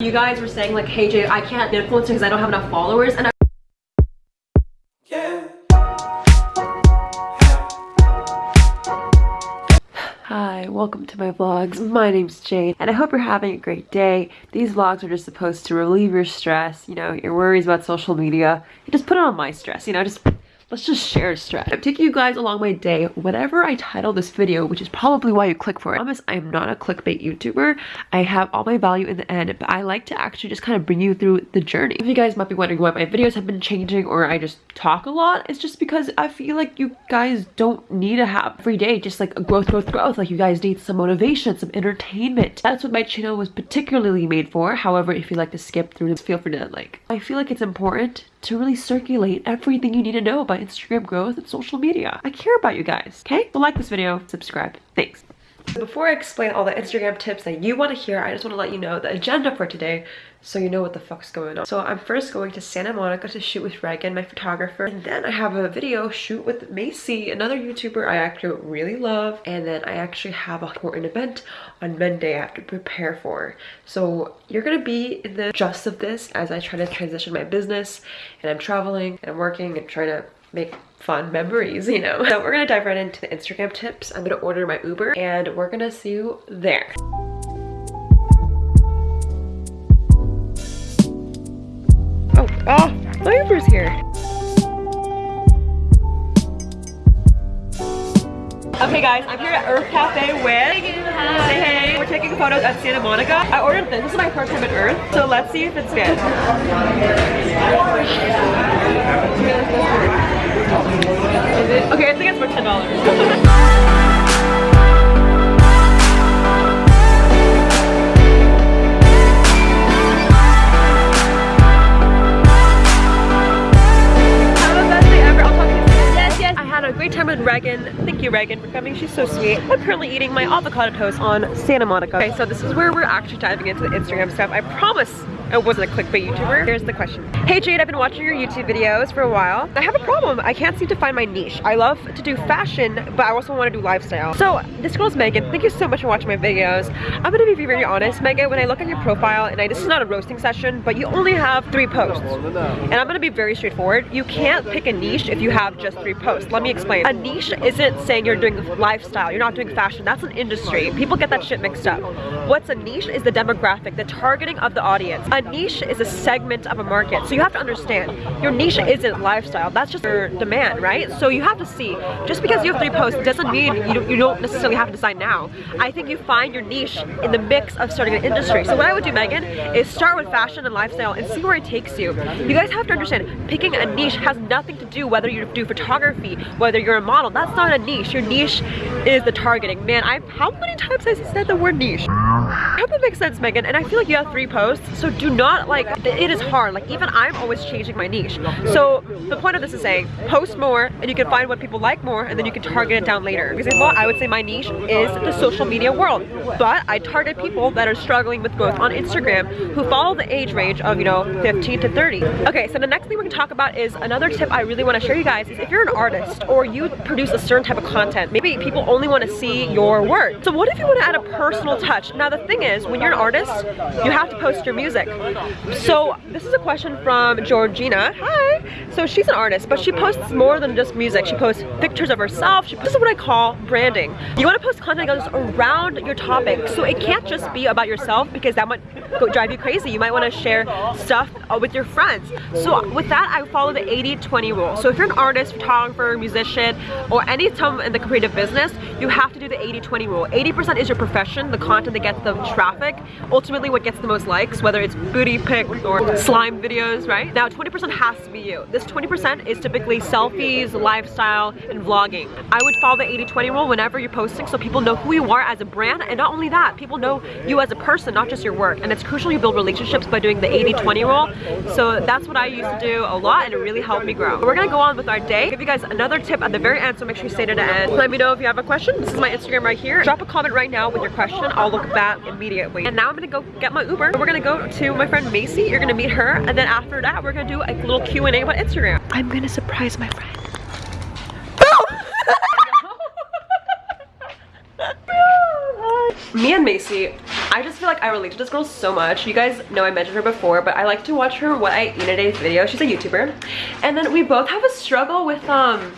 You guys were saying like, hey Jay, I can't influencer because I don't have enough followers and I Hi, welcome to my vlogs. My name's Jade and I hope you're having a great day. These vlogs are just supposed to relieve your stress, you know, your worries about social media. Just put it on my stress, you know, just let's just share a stress. I'm taking you guys along my day. Whatever I title this video, which is probably why you click for it. I promise I am not a clickbait YouTuber. I have all my value in the end, but I like to actually just kind of bring you through the journey. If you guys might be wondering why my videos have been changing or I just talk a lot, it's just because I feel like you guys don't need to have every day just like a growth, growth, growth. Like you guys need some motivation, some entertainment. That's what my channel was particularly made for. However, if you like to skip through, this, feel free to like. I feel like it's important to really circulate everything you need to know about Instagram growth and social media. I care about you guys, okay? So like this video, subscribe. Thanks. Before I explain all the Instagram tips that you want to hear, I just want to let you know the agenda for today so you know what the fuck's going on. So I'm first going to Santa Monica to shoot with Reagan, my photographer, and then I have a video shoot with Macy, another YouTuber I actually really love, and then I actually have an important event on Monday I have to prepare for. So you're gonna be in the just of this as I try to transition my business, and I'm traveling, and I'm working, and trying to make fun memories, you know? So we're gonna dive right into the Instagram tips. I'm gonna order my Uber, and we're gonna see you there. Oh, oh my Uber's here. Okay guys, I'm here at Earth Cafe with Say hey. We're taking photos at Santa Monica. I ordered this. This is my first time at Earth. So let's see if it's good. Okay, I think it's for $10. Reagan. Thank you, Reagan, for coming. She's so sweet. I'm currently eating my avocado toast on Santa Monica. Okay, so this is where we're actually diving into the Instagram stuff. I promise I wasn't a clickbait YouTuber. Here's the question. Hey Jade, I've been watching your YouTube videos for a while. I have a problem. I can't seem to find my niche. I love to do fashion, but I also want to do lifestyle. So this girl's Megan. Thank you so much for watching my videos. I'm gonna be very honest, Megan, when I look at your profile, and I, this is not a roasting session, but you only have three posts. And I'm gonna be very straightforward. You can't pick a niche if you have just three posts. Let me explain. A niche isn't saying you're doing lifestyle, you're not doing fashion. That's an industry. People get that shit mixed up. What's a niche is the demographic, the targeting of the audience. A niche is a segment of a market. So you have to understand, your niche isn't lifestyle. That's just your demand, right? So you have to see, just because you have three posts doesn't mean you don't, you don't necessarily have to decide now. I think you find your niche in the mix of starting an industry. So what I would do, Megan, is start with fashion and lifestyle and see where it takes you. You guys have to understand, picking a niche has nothing to do whether you do photography, whether you're a model. That's not a niche. Your niche is the targeting. Man, I how many times has he said the word niche? I hope that makes sense, Megan. And I feel like you have three posts, so do not like, it is hard. Like even I'm always changing my niche. So the point of this is saying, post more and you can find what people like more and then you can target it down later. For example, I would say my niche is the social media world. But I target people that are struggling with growth on Instagram who follow the age range of, you know, 15 to 30. Okay, so the next thing we can talk about is another tip I really want to share you guys is if you're an artist or you produce a certain type of content, maybe people only want to see your work. So what if you want to add a personal touch? Now the thing is, when you're an artist, you have to post your music. So this is a question from Georgina. Hi. So she's an artist, but she posts more than just music. She posts pictures of herself. She, this is what I call branding. You want to post content that goes around your topic. So it can't just be about yourself because that might go, drive you crazy. You might want to share stuff uh, with your friends. So with that, I follow the 80-20 rule. So if you're an artist, photographer, musician, or any time in the creative business, you have to do the 80-20 rule. 80% is your profession, the content that gets the traffic, ultimately what gets the most likes, whether it's booty pics or slime videos, right? Now 20% has to be you. This 20% is typically selfies, lifestyle, and vlogging. I would follow the 80-20 rule whenever you're posting so people know who you are as a brand, and not only that, people know you as a person, not just your work. And it's crucial you build relationships by doing the 80-20 rule. So that's what I used to do a lot, and it really helped me grow. We're gonna go on with our day. Give you guys another tip at the very end, so make sure you stay to the end. Let me know if you have a question. This is my Instagram right here. Drop a comment right now with your question. I'll look at that immediately. And now I'm gonna go get my Uber. We're gonna go to my friend Macy. You're gonna meet her. And then after that, we're gonna do a little Q&A about Instagram. I'm gonna surprise my friend. Me and Macy I just feel like I relate to this girl so much. You guys know I mentioned her before, but I like to watch her What I Eat in a Day video. She's a YouTuber. And then we both have a struggle with, um...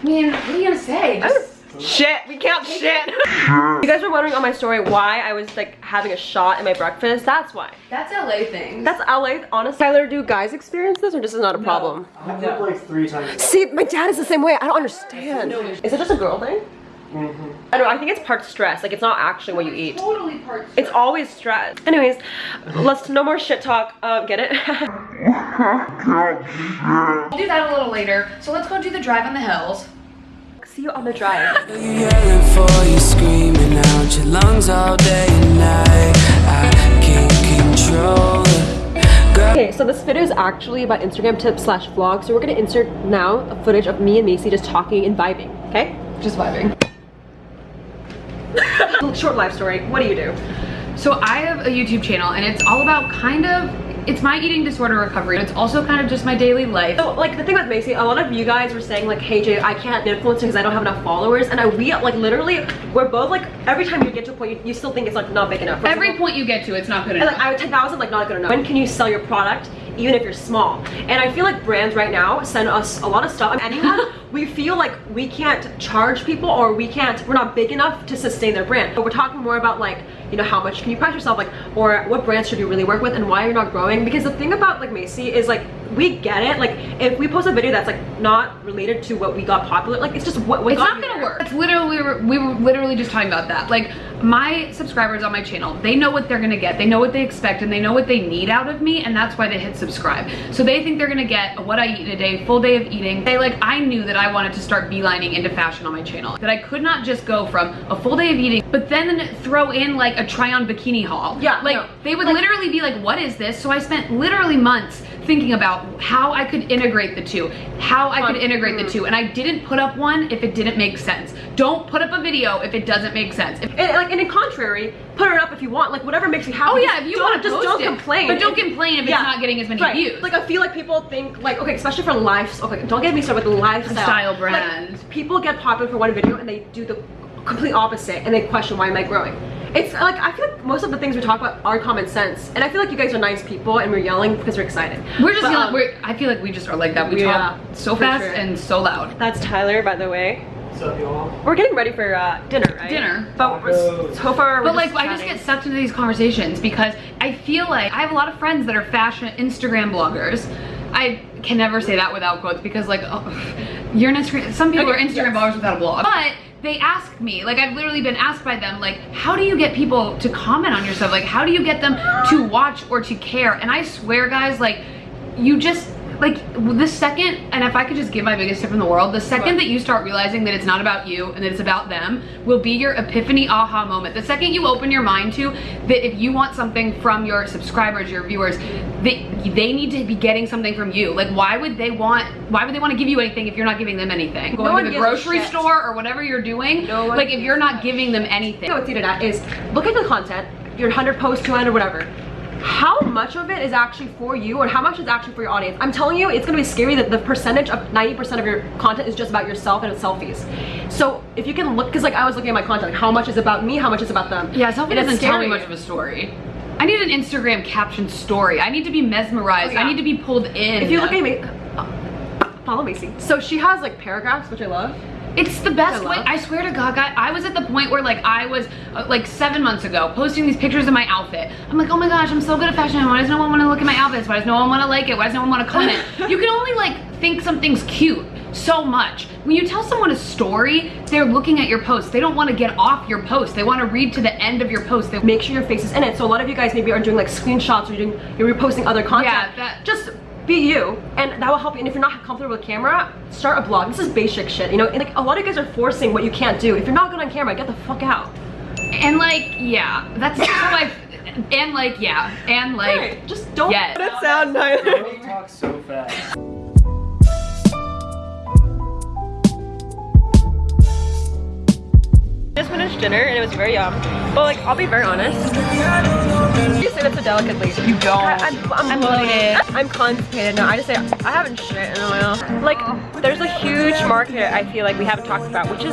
I mean, what are you gonna say? Just Shit, we can't shit. you guys were wondering on my story why I was like having a shot in my breakfast. That's why. That's LA thing. That's LA, honestly. Tyler, do guys experience this or this is not a problem? I've done like three times. See, my dad is the same way. I don't understand. Is it just a girl thing? Mhm. I don't know, I think it's part stress. Like it's not actually what you eat. Totally part. stress. It's always stress. Anyways, let's no more shit talk. Um, get it? I'll do that a little later. So let's go do the drive on the hills. See you on the drive. You yelling for you, screaming out your lungs all day and night. I can't control it. Okay, so this video is actually about Instagram tips slash vlog. So we're gonna insert now a footage of me and Macy just talking and vibing. Okay? Just vibing. Short life story. What do you do? So I have a YouTube channel and it's all about kind of, it's my eating disorder recovery. It's also kind of just my daily life. So like the thing with Macy, a lot of you guys were saying like, hey Jay, I can't influence because I don't have enough followers. And I we like literally we're both like every time you get to a point you, you still think it's like not big enough. For Every example, point you get to, it's not good and, enough. like I 10,000 like not good enough. When can you sell your product even if you're small? And I feel like brands right now send us a lot of stuff. Anyone we feel like we can't charge people or we can't we're not big enough to sustain their brand. But we're talking more about like you know how much can you price yourself like or what brands should you really work with and why you're not growing? Because the thing about like Macy is like we get it like if we post a video that's like not related to what we got popular like it's just what what it's not gonna there. work. It's literally, we were, we were literally just talking about that. Like, my subscribers on my channel, they know what they're gonna get. They know what they expect and they know what they need out of me and that's why they hit subscribe. So they think they're gonna get what I eat in a day, full day of eating. They like, I knew that I wanted to start beelining into fashion on my channel. That I could not just go from a full day of eating, but then throw in like a try on bikini haul. Yeah, Like, no. they would literally be like, what is this? So I spent literally months thinking about how I could integrate the two, how I could integrate the mm. two. And I didn't put up one if it didn't make sense. Don't put up a video if it doesn't make sense. If- and like and in contrary put it up if you want like whatever makes you happy oh yeah, if you want to just don't it, complain but don't complain if Yeah. it's not getting as many Right. views. Like I feel like people think like okay, especially for life. Okay, don't get me started with lifestyle Style Like, people get popular for one video and they do the complete opposite and they question why am I growing. It's like I feel like most of the things we talk about are common sense, and I feel like you guys are nice people and we're yelling because we're excited. we're just But, yelling, um, we're, I feel like we just are like that. We Yeah, talk so fast sure. and so loud. That's Tyler, by the way. What's up, y'all? We're getting ready for uh, dinner, right? Dinner. But we're, so far, we're But like, I just get sucked into these conversations because I feel like I have a lot of friends that are fashion Instagram bloggers. I can never say that without quotes because like, oh, you're an Instagram, some people Okay, are Instagram yes. bloggers without a blog. But they ask me, like I've literally been asked by them, like, how do you get people to comment on your stuff? Like, how do you get them to watch or to care? And I swear guys, like, you just, like the second, and if I could just give my biggest tip in the world, the second that you start realizing that it's not about you and that it's about them will be your epiphany aha moment. The second you open your mind to that if you want something from your subscribers, your viewers, they, they need to be getting something from you. Like why would they want, why would they want to give you anything if you're not giving them anything? Going one to the grocery store or whatever you're doing, No like if you're not giving them anything. what's needed at is look at the content, your 100 posts, 200, whatever. How much of it is actually for you or how much is actually for your audience? I'm telling you, it's gonna be scary that the percentage of 90% of your content is just about yourself and it's selfies. So if you can look, cause like I was looking at my content, like how much is about me, how much is about them. Yeah, selfie And it's doesn't tell me much of a story. I need an Instagram caption story. I need to be mesmerized. Oh, yeah. I need to be pulled in. If you look at me, uh, follow Macy. So she has like paragraphs, which I love. It's the best way. I swear to God, guy, I was at the point where like I was uh, like seven months ago posting these pictures of my outfit. I'm like, oh my gosh, I'm so good at fashion. Why does no one want to look at my outfits? Why does no one want to like it? Why does no one want to comment? you can only like think something's cute so much. When you tell someone a story, they're looking at your post. They don't want to get off your post. They want to read to the end of your post. They Make sure your face is in it. So a lot of you guys maybe are doing like screenshots or you're doing, you're reposting other content. Yeah, that- Just be you and that will help you. And if you're not comfortable with camera, start a blog. This is basic shit, you know? And, like a lot of guys are forcing what you can't do. If you're not good on camera, get the fuck out. and like yeah, that's how I. And like yeah, and like Right, just don't yes. let it sound neither. Don't talk so fast. Just just finished dinner and it was very yum. But like, I'll be very honest. Delicately. You don't. I, I'm, I'm, I'm bloated. bloated. I'm constipated. No, I just say I haven't shit in a while. Like, there's a huge market I feel like we haven't talked about, which is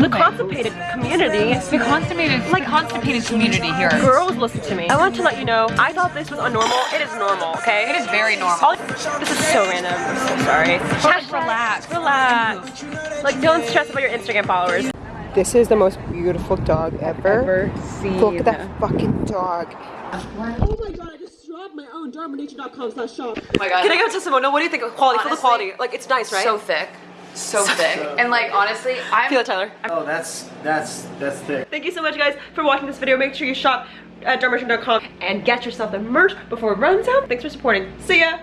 the constipated community. The constipated, like constipated community here. Girls, listen to me. I want to let you know, I thought this was unnormal. It is normal, okay? It is very normal. This is so random. I'm so sorry. Just relax. Relax. Like, don't stress about your Instagram followers. This is the most beautiful dog ever. seen. Look at that fucking dog. Oh my god, I just dropped my own Darminature.com slash shop. Oh my god. Can I go to testimonial? What do you think of quality? Feel the quality. Like, it's nice, right? So thick. So thick. And like honestly, I'm Feel it, Tyler. Oh, that's that's that's thick. Thank you so much, guys, for watching this video. Make sure you shop at darmerchant.com and get yourself the merch before it runs out. Thanks for supporting. See ya!